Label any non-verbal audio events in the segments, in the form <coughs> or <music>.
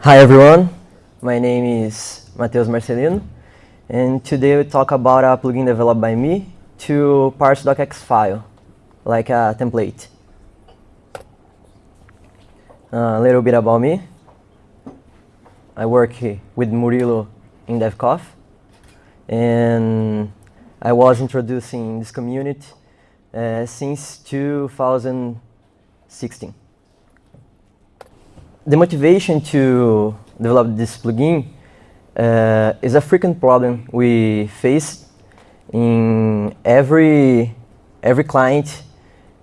Hi everyone, my name is Matheus Marcelino and today we talk about a plugin developed by me to parse docx file like a template. a little bit about me. I work with Murilo in DevCoffee and I was introducing this community uh, since 2016 the motivation to develop this plugin uh, is a frequent problem we face in every every client.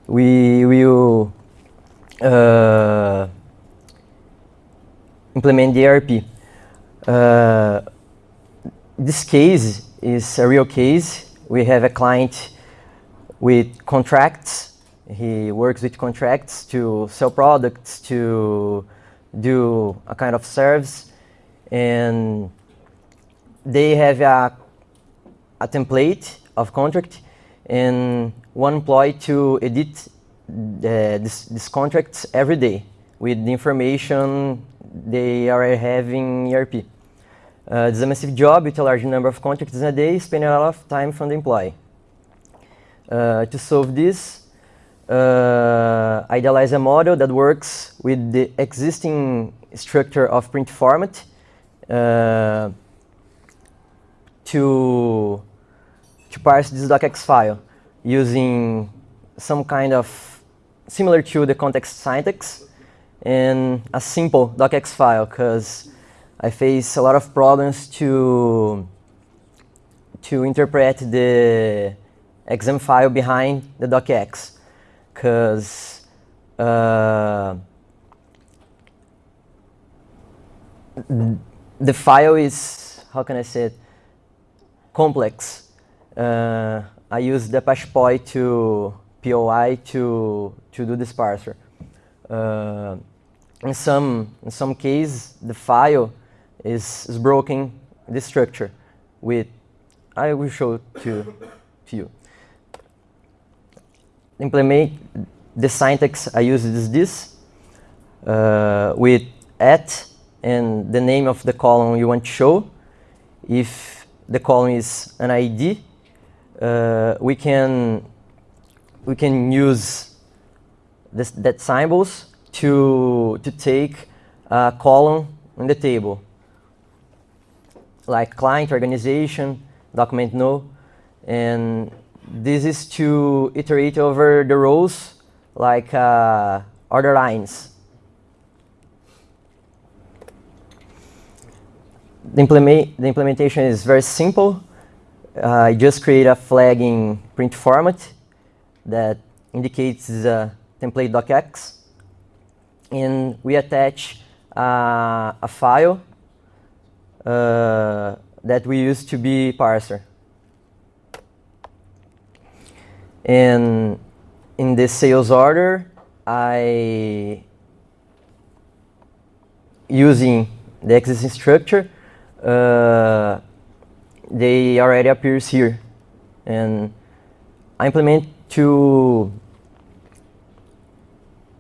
We will uh, implement the ERP. Uh, this case is a real case. We have a client with contracts. He works with contracts to sell products, to do a kind of service and they have a, a template of contract and one employee to edit the, this, this contracts every day with the information they are having in ERP. Uh, it's a massive job with a large number of contracts in a day, spending a lot of time from the employee. Uh, to solve this, uh, idealize a model that works with the existing structure of print format uh, to, to parse this docx file using some kind of similar to the context syntax and a simple docx file because I face a lot of problems to to interpret the XML file behind the docx because uh, the file is, how can I say it, complex. Uh, I use the Apache POI to POI to to do this parser. Uh, in some in some case, the file is, is broken the structure with I will show to to you implement the syntax I use is this uh, with at and the name of the column you want to show. If the column is an ID, uh, we can we can use this, that symbols to to take a column in the table, like client, organization, document no, and this is to iterate over the rows like uh, order lines. The, implement the implementation is very simple. Uh, I just create a flag in print format that indicates the template docx. And we attach uh, a file uh, that we use to be parser. And in the sales order, I, using the existing structure, uh, they already appears here. And I implement to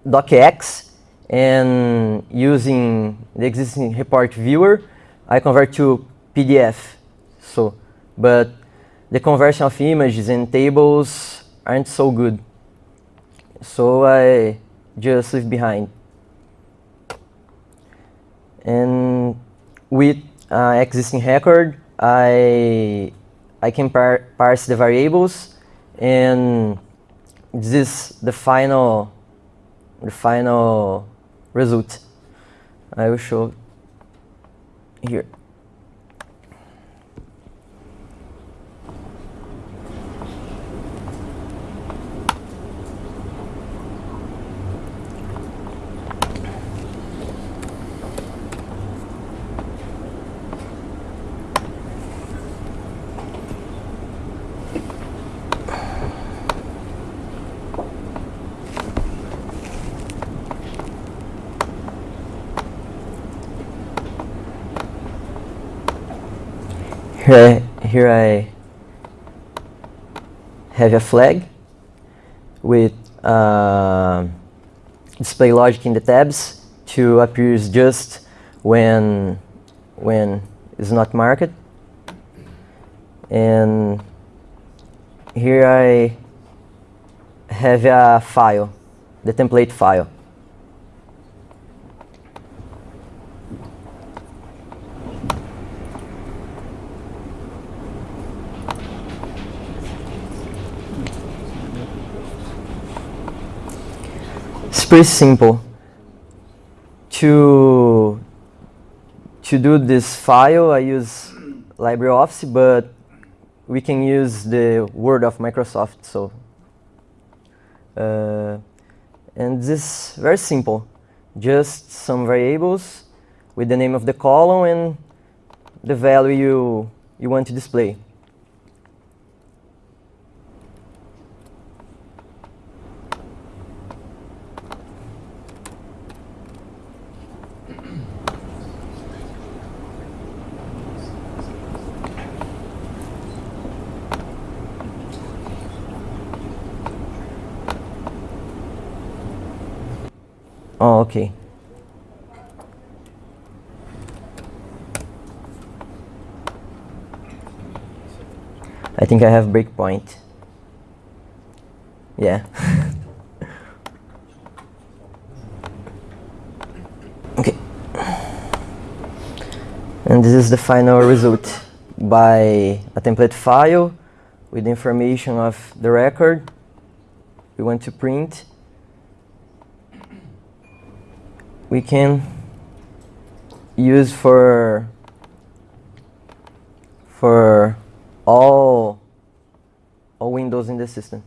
docx and using the existing report viewer, I convert to PDF. So, but the conversion of images and tables aren't so good. So I just leave behind. And with uh, existing record, I, I can par parse the variables and this is the final, the final result. I will show here. Here I, here I have a flag with uh, display logic in the tabs to appears just when when it's not marked. And here I have a file, the template file. It's pretty simple. To, to do this file, I use LibreOffice, but we can use the Word of Microsoft. So, uh, and this is very simple. Just some variables with the name of the column and the value you, you want to display. Oh, okay. I think I have breakpoint. Yeah. <laughs> okay. And this is the final result by a template file with information of the record we want to print we can use for for all all windows in the system.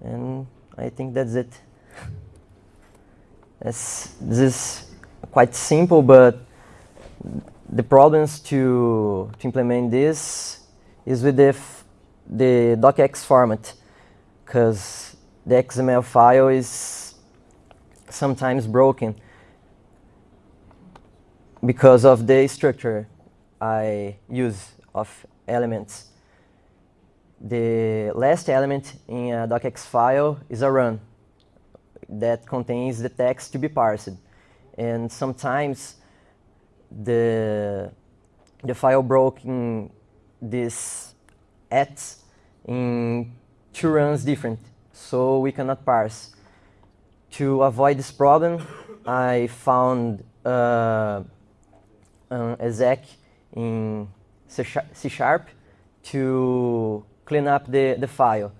And I think that's it. this is quite simple, but the problems to, to implement this is with the, the docx format, because the XML file is sometimes broken because of the structure I use of elements. The last element in a docx file is a run that contains the text to be parsed. And sometimes the, the file broke in this at in two runs different, so we cannot parse. To avoid this problem, I found uh, an exec in C Sharp to clean up the, the file.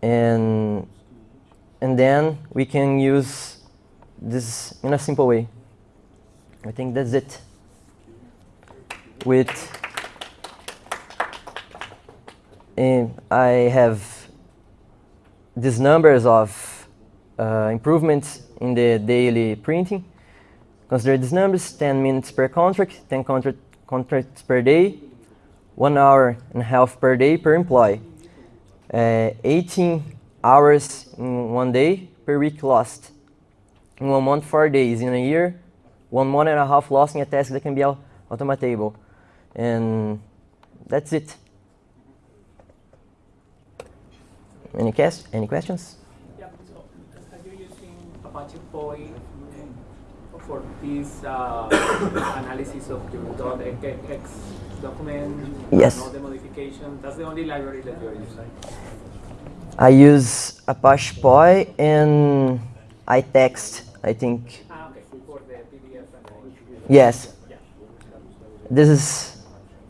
And, and then we can use this in a simple way. I think that's it. With, and I have these numbers of uh, improvements in the daily printing. Consider these numbers, 10 minutes per contract, 10 contract, contracts per day, one hour and a half per day per employee. Uh, 18 hours in one day per week lost. In one month, four days. In a year, one month and a half lost in a task that can be automatable. And that's it. Any, guess, any questions? Yeah, so are you using Apache POI for this uh, <coughs> analysis of your .x document? Yes. All the modification? That's the only library that you're using? I use Apache POI and iText, I think. Ah, okay, for the PDF and the Yes. Yeah. This is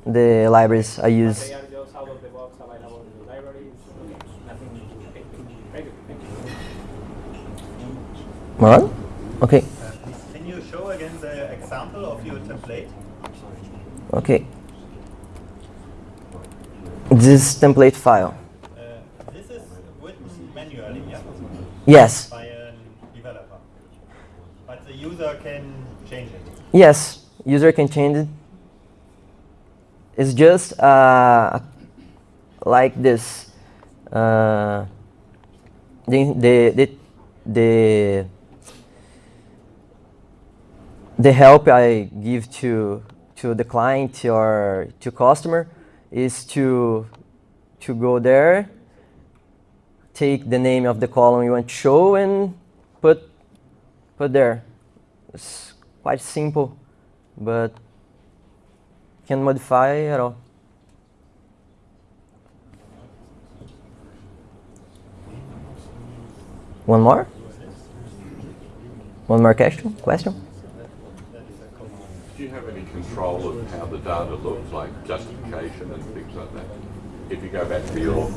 the libraries I use. they are just out of the box available in the libraries? Okay, nothing okay, very good, thank you. What? Okay, Can you show again the example of your template? okay. This template file. Uh, This is written manually, yeah? Yes, By a developer. But the user can change it. yes, user can change it. It's just uh, like this. Uh, the, the, the, the, help I give to, to the client or to customer is to, to go there, take the name of the column you want to show and put put there. It's quite simple, but can modify at all. One more? One more question? Question? Do you have any control of how the data looks, like justification and things like that? If you go back to your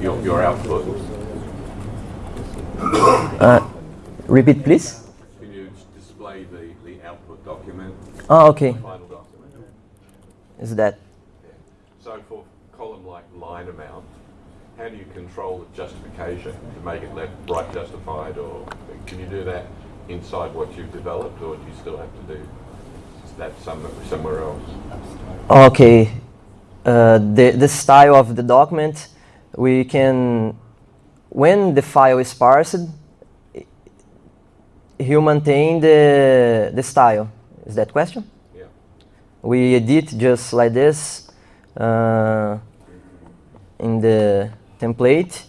your, your output, Uh, repeat, please. can you display the, the output document, Oh, okay. final document? Is that So for column like line amount, do you control the justification to make it left right justified, or can you do that inside what you've developed, or do you still have to do that some, somewhere else? okay? Uh, the the style of the document, we can when the file is parsed, he'll maintain the the style. Is that question? Yeah. we edit just like this uh, in the template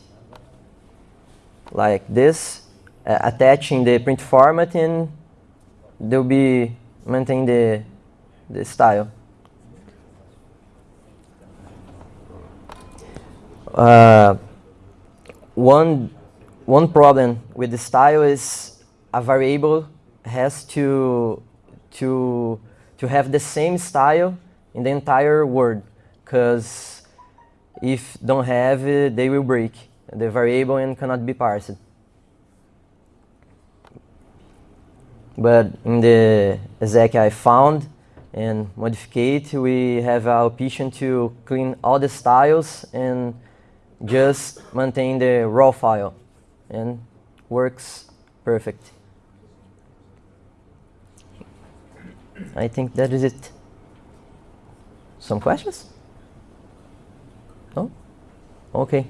like this uh, attaching the print format and they'll be maintain the the style. Uh, one one problem with the style is a variable has to to to have the same style in the entire word because if don't have it, they will break the variable and cannot be parsed but in the exec I found and modificate we have a option to clean all the styles and just maintain the raw file and works perfect I think that is it. Some questions? No? Okay.